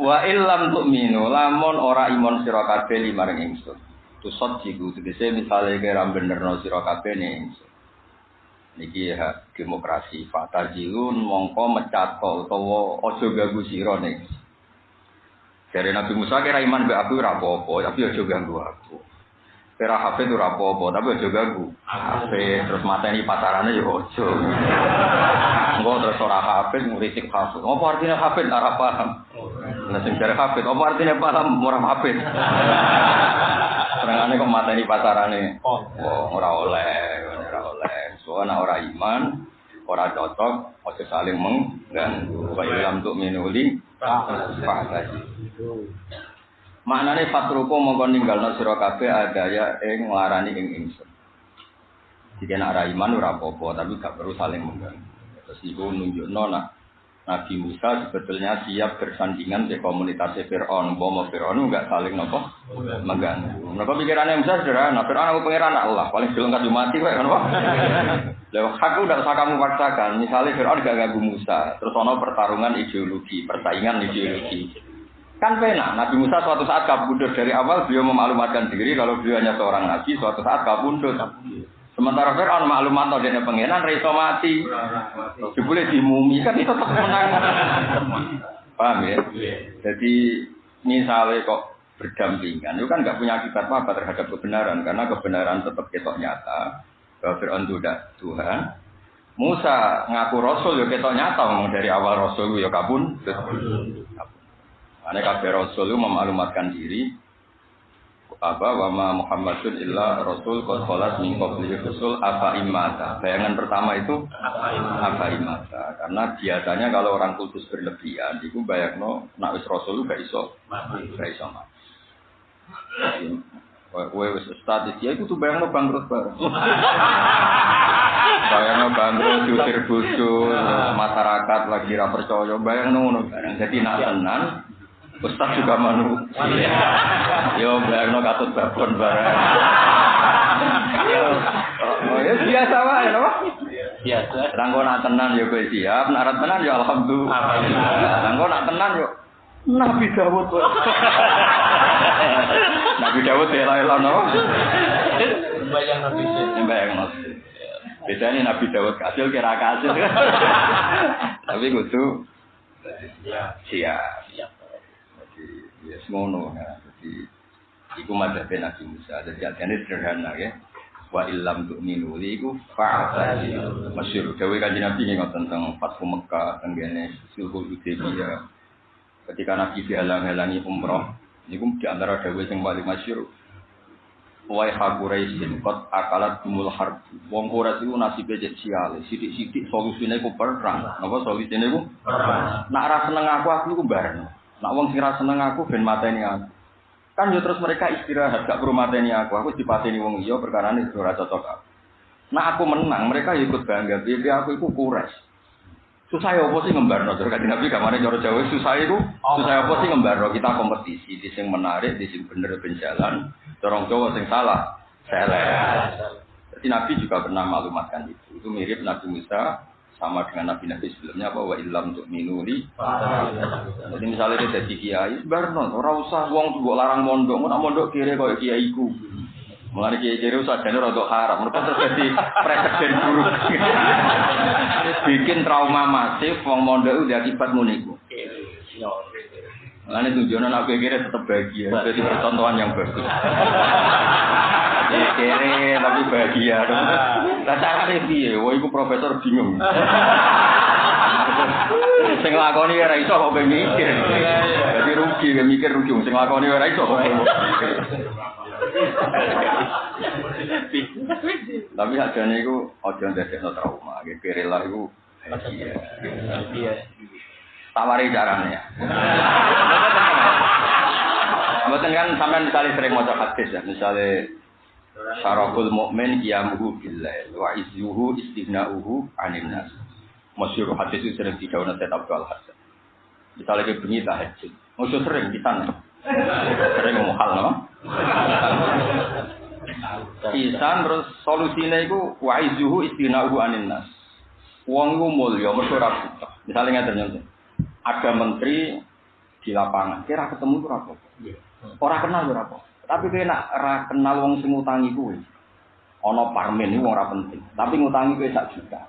Wa illam tu'minu lamun ora iman sira kabeh limaring ingsun. Tusot jiku tegese misale kira benerno sira kabeh ning. Niki ya demokrasi fata jilun mongko mecato utawa aja ganggu sira ning. Dari Nabi Musa kira iman be aku ora apa-apa, tapi aja ganggu aku. Kira HP itu apa-apa, tapi aja ganggu. HP terus mateni pacarane ya aja. Engko terus ora HP ngritik HP. Apa artinya HP ora paham? Lah sing jare HP, apa artinya paham ora HP? Serangane kok mateni pacarane. Oh, ora oleh, ora oleh. Soalnya ora iman, ora cocok, aja saling mengganggu. Wa ilam tuh minuli, fa'ala Maknane fatruku mongko ninggalno sira kabeh adaya ing nglarani ing ingsun. Jika nak ra iman ora apa-apa, tapi gak perlu saling mengganggu. Terus iku nunjukno nak Nabi Musa sebetulnya siap bersandingan di komunitas Fir'aun. Bahwa Fir'aun enggak saling nopo mengganggu. Mereka pikirannya Musa sederhana. Fir'aun aku pengiran Allah. Paling sebelum kasih mati, kan apa? Lewat aku udah usah kamu paksakan. Misalnya Fir'aun gak ganggu Musa. Terus ono pertarungan ideologi, persaingan ideologi. Kan pena, Nabi Musa suatu saat kabudut dari awal beliau memaklumatkan diri kalau beliau hanya seorang nabi, suatu saat kabudut. Sementara Fir'aun maklumat atau dia pengenan, reso mati. Boleh dimumi kan itu tetap menang. Paham ya? Jadi misalnya kok berdampingan, itu kan nggak punya akibat apa terhadap kebenaran, karena kebenaran tetap ketok nyata. Bahwa Fir'aun itu udah Tuhan. Musa ngaku Rasul, ya ketok nyata, ngomong dari awal Rasul, ya kabun. kabun. Ane kabeh rasul itu memaklumatkan diri apa wama Muhammadun illa rasul qad khalat min qablihi rasul apa imata. Bayangan pertama itu apa imata. Karena biasanya kalau orang kudus berlebihan itu bayangno nak wis rasul gak iso. Gak iso mati. Kowe wis ustad iki iku tuh bayangno bangkrut bareng. bayangno bangkrut diusir bojo, masyarakat lagi ra percaya, bayangno ngono bareng. Jadi nak tenan Ustaz juga manu. Yo bayangno katut babon bareng. Oh ya biasa wae napa? Biasa. Rangko nak tenan yo kowe siap, nak tenan yo alhamdulillah. Rangko nak tenan yo Nabi Dawud. Nabi Dawud ya lah napa? Bayang Nabi. Bayang Nabi. Bedanya Nabi Dawud kasil kira kasil. Tapi kudu siap. Siap. Ya. Jadi iku madzhab Nabi Musa. Jadi artinya sederhana ya. Wa illam tu'minu li iku fa'atasi. Masyhur dewe kanjeng Nabi ngoten tentang Fathu Mekah tenggene Sulhul Hudaybiyah. Ketika Nabi dihalang-halangi umroh, niku di antara dewe sing paling masyhur. Wai Quraisyin kot akalat kumul harb. Wong Quraisy iku nasibe cek sial. Sidik-sidik solusine ku perang. Napa solusine ku? Perang. Nak ra seneng aku aku iku bareng. Nak wong sing seneng aku ben mateni aku. Kan yo terus mereka istirahat gak perlu mateni aku. Aku dipateni wong iya perkara ini ora cocok aku. Nah aku menang, mereka ikut bangga. Bibi aku iku kures. Susah ya apa sih ngembarno? Terus kan Nabi kamane cara Jawa susah itu. Susah apa sih ngembarno? Kita kompetisi di sing menarik, di sing bener ben jalan. Dorong Jawa sing salah. Salah. Jadi Nabi juga pernah maklumatkan itu. Itu mirip Nabi Musa sama dengan nabi-nabi sebelumnya bahwa ilam untuk minuli. Jadi misalnya dia jadi kiai, barno, orang usah uang tuh larang mondok, mau mondok kiri kau kiai ku. Mulai kiai kiri usah jadi rodok haram, mereka terjadi presiden buruk. Bikin trauma masif, uang mondok udah akibat muniku. Mulai tujuan anak kiri tetap bahagia, jadi percontohan yang bagus. kere tapi bahagia. Lah carane piye? Wah iku profesor bingung. Sing lakoni ora iso kok mikir. Dadi rugi mikir rugi sing lakoni ora iso kok. Tapi ajane iku aja ndadekno trauma, kere lah iku bahagia. Tawari carane ya. Mboten kan sampean misalnya sering maca hadis ya, misalnya Syaraful mu'min qiyamuhu billah wa izuhu istighna'uhu 'anil nas. Masyhur hadis itu sering didhawuhna Sayyid Abdul Hasan. Misalnya ke bengi tahajud. Maksud sering kita Sering ngomong hal no? Isan terus solusinya itu wa izuhu istighna'uhu 'anil nas. Wong iku mulya mergo ora butuh. Misale ngaten Ada menteri di lapangan, kira ketemu itu apa? Orang kenal itu apa? Tapi kira nak ra kenal wong sing ngutangi kuwi. Ana parmen iku ora penting, tapi ngutangi kuwi sak juta.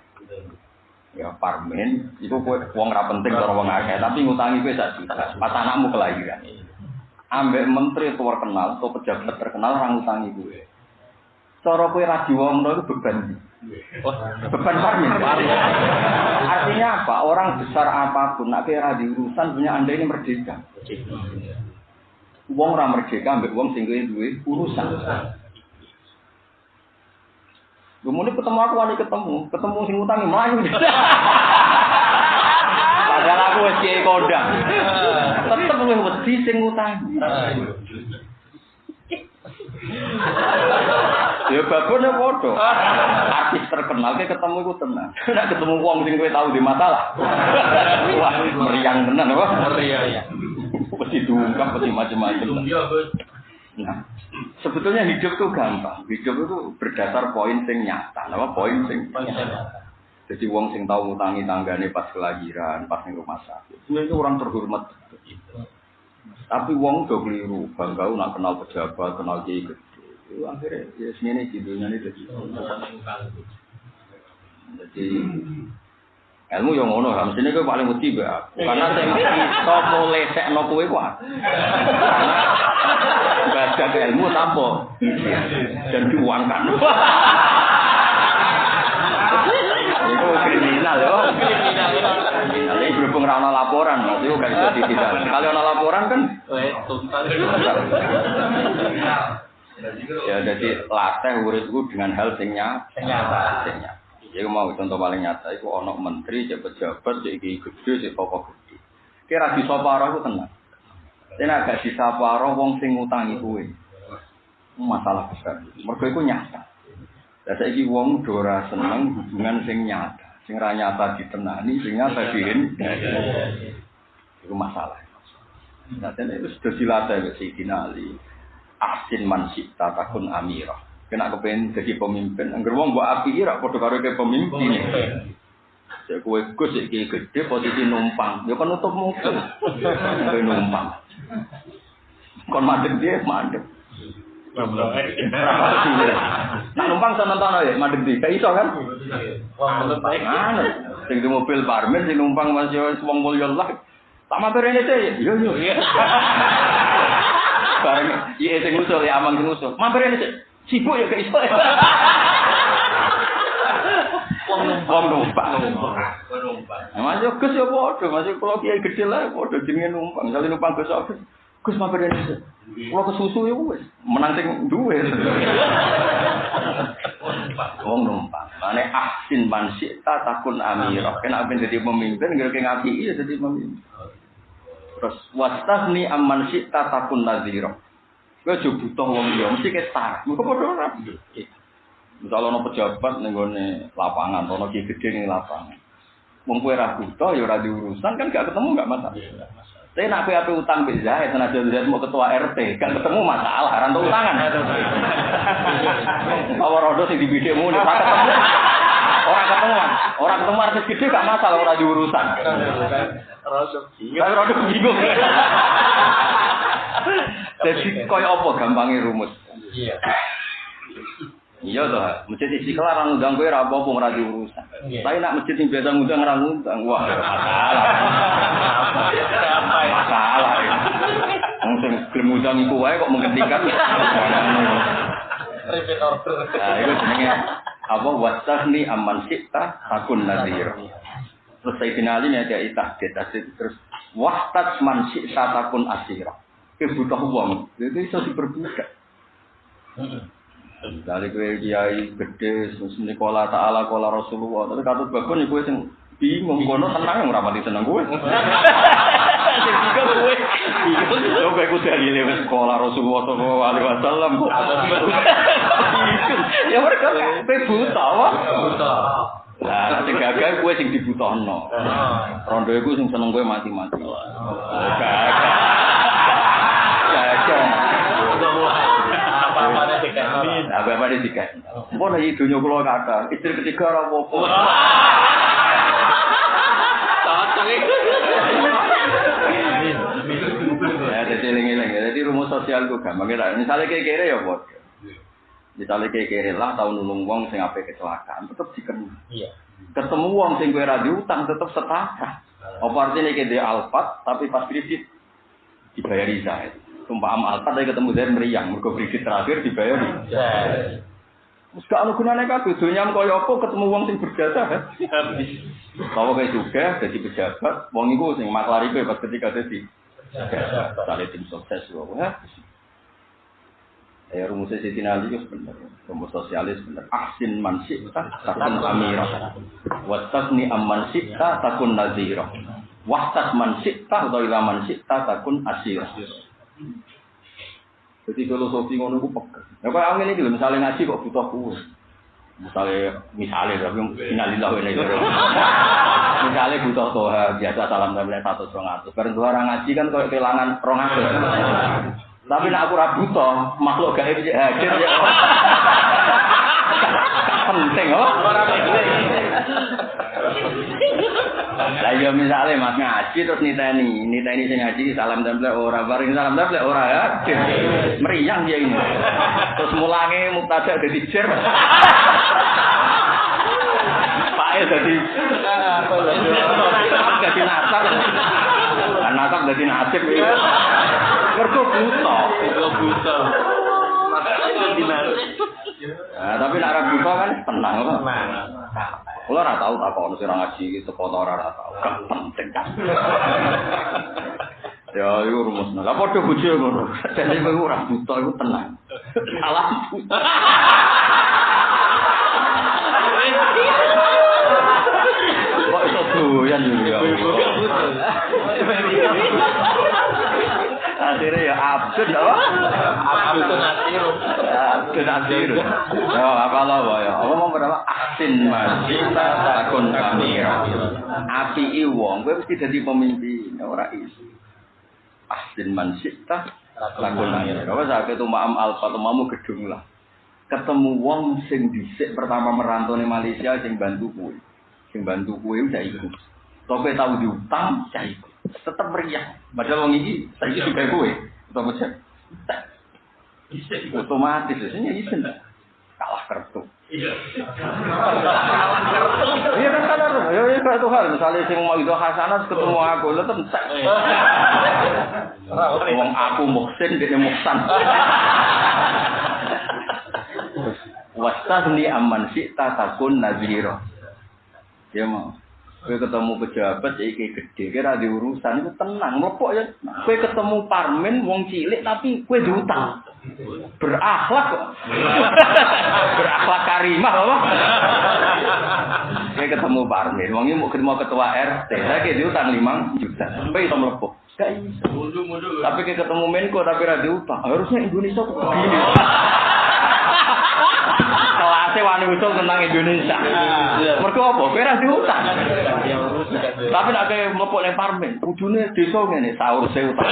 Ya parmen itu kowe wong ora penting cara wong akeh, tapi ngutangi kowe sak juta. Pas anakmu kelahiran. Ambek menteri terkenal atau pejabat terkenal orang ngutangi kowe. Cara kowe ra diwongno itu beban. Beban parmen. Artinya apa? Orang besar apa pun, nak kira di urusan punya anda ini merdeka. Wong ora merdeka ambek wong sing duwe urusan. Kemudian ketemu aku wani ketemu, ketemu sing utangi melayu. Padahal aku wis kiai kodang. Tetep luwih wedi sing utangi. Ya babone padha. Artis terkenal ke ketemu iku tenang. Nek ketemu wong sing kowe tau di masalah. Wah, meriang tenan apa? Meriang. ya. Pasti diungkap, pasti macam-macam. Nah, sebetulnya hidup itu gampang. Hidup itu berdasar poin sing nyata. Apa poin sing Jadi wong sing tahu ngutangi tanggane pas kelahiran, pas ning rumah sakit. Sebenarnya itu orang terhormat. Tapi wong do keliru, bangga nak kenal pejabat, kenal kiai. Itu akhirnya ya sini gitu ini jadi. Jadi ilmu yang ngono lah, mestinya gue paling aku. Karena saya iso mulai sekno kowe ku aku. Baca ilmu tanpa dan diuangkan. Itu kriminal ya. Ini berhubung rana laporan, itu gak bisa ditindak. Kalau rana laporan kan, ya jadi latih urutku dengan hal sing nyata. Sing nyata. Jadi mau contoh paling nyata itu ono menteri, pejabat, jadi gede, jadi pokok gede. Kira di soparo itu tenang. Ini agak di soparo wong sing ngutangi kue. Masalah besar. Mereka itu nyata. Dan saya ini wong dora seneng hubungan sing nyata. Sing ra nyata ditenani, sing nyata dihindari. Itu masalah. Nah, itu sudah dilatih ke Sayyidina Ali. Ahsin man takun amirah. Kena kepengen jadi pemimpin. Angger wong mbok api rak padha karo ke pemimpin. Cek kowe Gus iki gede posisi numpang. Ya kan nutup muka. Kowe numpang. Kon madhep dia madhep. Nah numpang sama nonton ya, madhep dia. Kayak iso kan? Mana? Sing di mobil parmen, sing numpang masih wong mulya lah. Tak matur ini sih. Yo yo. Bareng iya sing ngusul ya amang sing ngusul. Mampir ini. Sibuk ya kayak iso. Wong numpang numpang. Numpang. Masih Gus ya padha, masih kalau kiai gede lah padha jenenge numpang. Kali numpang Gus Agus. Gus mampir ini. Kalau ke susu ya wis menang sing duwe. Wong numpang. Mane ahsin man syi'ta takun amirah. Kena apa jadi pemimpin, gara ngapi iya jadi pemimpin. Terus wastasni amman syi'ta takun nadhira. Kowe aja butuh wong liya, mesti ketar. Muga padha ora. Misale ana pejabat ning gone lapangan, ana ki gede ning lapangan. Wong kowe ora butuh ya ora diurusan kan gak ketemu gak masalah. Tapi nak kowe ape utang mbek Zaid, senajan Zaid mau ketua RT, gak ketemu masalah, entuk utangan. Apa rodo sing dibidekmu nek ketemu. Ora ketemu, ora ketemu artis gede gak masalah ora diurusan. Rodo bingung. Rodo bingung. Jadi koyo apa gampangnya rumus? Iya. Iya toh, masjid istiqlal orang ngundang kowe ora apa-apa ora diurusan. Tapi nak masjid sing biasa ngundang ora ngundang, wah masalah. Masalah. Wong sing gelem ngundang iku wae kok menghentikan. Repeat order. Nah, itu jenenge apa wasahni aman sita takun nadir. Terus Sayyidina Ali nya dia tahdid, terus wahtat man sita takun asira kebutuh uang, itu bisa diperbudak. Dari kue kiai gede, sekolah taala, kola Rasulullah, tapi kata bagus nih kue sing bingung, kono tenang yang rapati seneng kue. Tiga kue, bingung, kue kue dari lewat sekolah Rasulullah Sallallahu Alaihi Wasallam. Ya mereka kue buta, wah. Buta. Nah, sing gagal kue sing dibutuhno. Rondo iku sing seneng kue mati-mati. Gagal. Apa-apa tiga. Apa-apa tiga. Mau nih dunia kulo kata, istri ketiga ora apa-apa. Cocok iki. sosial itu gampang. Misalnya kayak kere ya bos. Misalnya kayak kere lah tahun nulung wong sing apa kecelakaan tetap dikenal. Iya. Ketemu wong sing kue radio utang tetap setara. Apa artinya kayak dia alfat tapi pas kredit dibayar Zaid. Sumpah am alfat tapi ketemu Zaid meriang. Mereka kredit terakhir dibayar Iya. Terus gak ada gunanya kabeh, dunia kaya apa ketemu wong sing berjasa? Habis. Kalau kayak juga jadi pejabat, wong iku sing maklar iku pas ketika jadi Misalnya tim sukses, wah. Ya rumusnya Siti Nali itu benar, rumus sosialis benar. Ahsin man syi'ta takun amirah. Wastasni amman syi'ta takun nazirah. Wahtas man syi'ta atau ila man syi'ta takun asirah. Jadi filosofi ngono ku peka. Ya kok angin iki misalnya ngaji kok butuh kuwe. Misalnya, misalnya, tapi innalillahi wa inna. Misalnya butuh toha, biasa salam tempel satu serong atus. Bareng dua orang ngaji kan kayak kehilangan rong. Tapi nak aku rabu toh, makhluk gaib ya hadir ya. Penting oh. Lah ya misalnya Mas ngaji terus niteni, niteni sing ngaji salam tempel ora bareng salam tempel ora hadir. Meriang dia ini. Terus mulange mubtada dadi jer. Pae dadi dadi nasab. Kan nasab dadi nasib. Mergo buta. Itu buta. Nah, tapi nak ra buta kan tenang kok. Nah. Kulo ora tau tak ono sing ora ngaji iki teko ora ora tau. Gak penting kan. Ya, itu rumusnya. Lah padha bojo ngono. Jadi kowe ora buta iku tenang. Salah buta. Kok iso doyan ya. Akhirnya ya absurd apa? Aku itu nasir. Absurd absurd. Ya apa lo ya? Apa mau berapa? Asin masita takun kamira. Api i wong, kowe mesti dadi pemimpin, ora iso. Asin mansita takun kamira. Apa sak itu maam alfa mamu gedung lah. Ketemu wong sing dhisik pertama merantau ning Malaysia sing bantu kowe. Sing bantu kowe udah ikut. Tope tahu diutang, saya ikut. Tetap meriah. Padahal wong iki saiki juga kowe. Utawa macam otomatis biasanya isen kalah kertu. Iya kan sadar, ya ya kayak Tuhan. Misalnya sing mau itu hasanah ketemu aku, lo entek. Wong aku muksin, dia muksan. Wastasni aman sih takun naziro. Ya mau. Kowe ketemu pejabat ya iki gede, kira di urusan itu tenang, mlepok ya. Kowe ketemu parmen wong cilik tapi kowe diutang. Berakhlak kok. Berakhlak karimah apa? Kowe ketemu parmen, wong iki mau ketemu ketua RT, saya kayak diutang 5 juta. Mlepok. Gak iso. Tapi kayak ketemu Menko tapi ra diutang. Harusnya Indonesia kok begini. Kelasnya wani usul tentang Indonesia. Mergo apa? Kowe ra diutang. Tapi nek kayak mlepok ning parmen, kudune desa ngene, sahur se utang.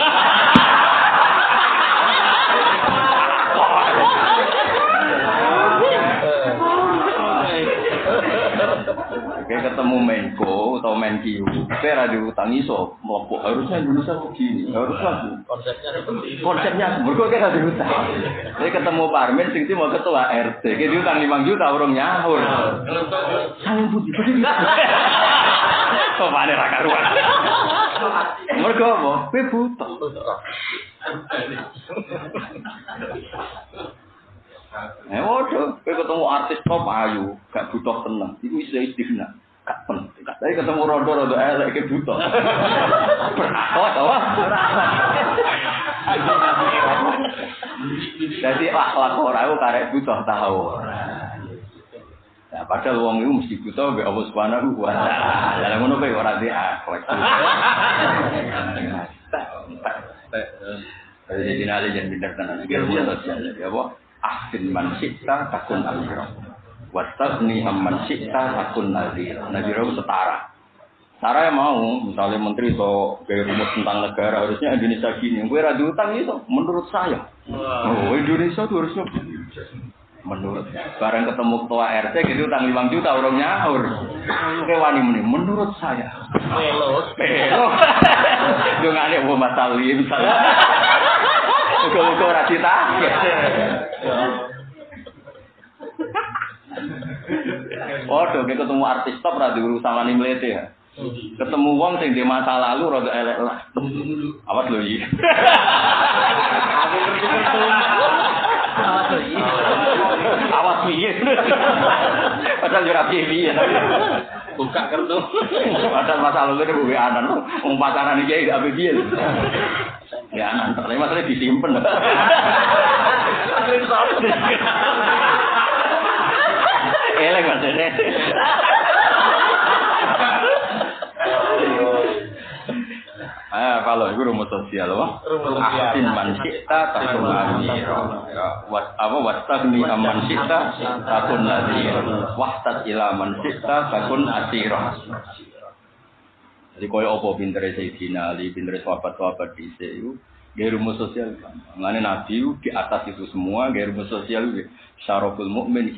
Kayak ketemu Menko atau Menkyu, kowe ra diutang iso mlepok. Harusnya Indonesia begini. Harusnya Konsepnya seperti itu. konsepnya mergo kayak gak diutang. Jadi ketemu parmen sing mau ketua RT, kayak diutang 5 juta urung nyaur. Sangat putih, putih. Kok mana ra karuan. Mergo apa? Kowe butuh. Eh waduh, kowe ketemu artis top ayu, gak butuh tenang. Iku iso istighna. Tapi ketemu rondo-rondo elek iki butuh. Berakhlak apa? Jadi akhlak ora iku karek butuh tahu. Nah, padahal wong itu mesti butuh mbek Allah Subhanahu wa taala. Lah ngono kowe ora di akhlak. Jadi dinali jangan pindah tenan. Ya, apa? Ahsin man syi'ta takun amira. Wastaghni amman syi'ta takun nazira. Nazira itu setara. Setara yang mau, misalnya menteri atau gaya rumus tentang negara, harusnya Indonesia gini. Gue radio utang itu, menurut saya. Oh, Indonesia itu harusnya menurut barang ketemu ketua RT gitu utang 5 juta orang nyaur ke wani meni menurut saya Melo. Pero, dong ada mau masalah misalnya. Muga-muga ora ditagih. Waduh, kayak ketemu artis top ra diurusan wani mlete ya. Ketemu wong sing di masa lalu rada elek lah. Awas lho iki. Awas piye. Padahal yo ra piye-piye tapi Buka kartu. Padahal masa lalu ini gue anan, wong pacaran iki gak piye. Ya anan, tapi masalahnya disimpen. Elek Ah, kalau itu rumus sosial, wah. Ahsin man syi'ta takun nadhira. Ya, wat apa wastagni amman syi'ta takun nadhira. Wahtat ila man syi'ta takun asira. Jadi kaya apa pintere Sayyidina Ali, pintere sahabat-sahabat dhisik iku Gaya rumus sosial, mengenai Nabi itu di atas itu semua, gaya rumus sosial itu syaraful mu'min